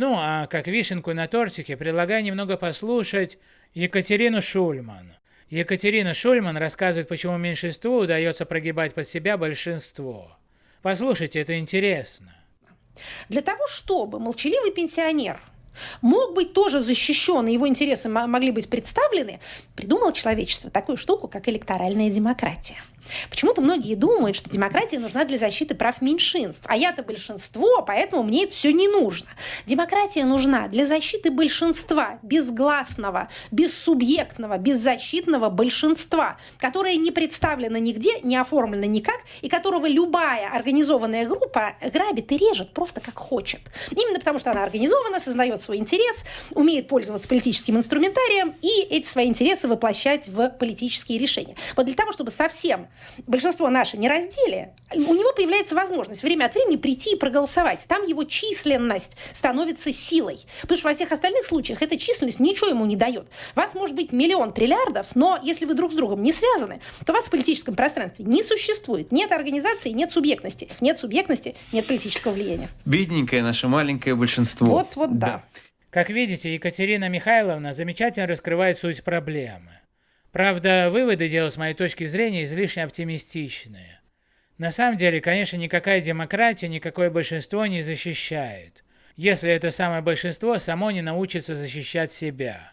Ну а как вишенку на тортике предлагаю немного послушать Екатерину Шульман. Екатерина Шульман рассказывает, почему меньшинству удается прогибать под себя большинство. Послушайте, это интересно. Для того, чтобы молчаливый пенсионер мог быть тоже защищен, и его интересы могли быть представлены, придумало человечество такую штуку, как электоральная демократия. Почему-то многие думают, что демократия нужна для защиты прав меньшинств, а я-то большинство, поэтому мне это все не нужно. Демократия нужна для защиты большинства, безгласного, бессубъектного, беззащитного большинства, которое не представлено нигде, не оформлено никак, и которого любая организованная группа грабит и режет просто как хочет. Именно потому, что она организована, сознает свой интерес, умеет пользоваться политическим инструментарием и эти свои интересы воплощать в политические решения. Вот для того, чтобы совсем большинство наше не раздели, у него появляется возможность время от времени прийти и проголосовать. Там его численность становится силой. Потому что во всех остальных случаях эта численность ничего ему не дает. Вас может быть миллион триллиардов, но если вы друг с другом не связаны, то вас в политическом пространстве не существует. Нет организации, нет субъектности. Нет субъектности, нет политического влияния. Бедненькое наше маленькое большинство. Вот, вот, да. да. Как видите, Екатерина Михайловна замечательно раскрывает суть проблемы. Правда, выводы делают с моей точки зрения излишне оптимистичные. На самом деле, конечно, никакая демократия никакое большинство не защищает, если это самое большинство само не научится защищать себя.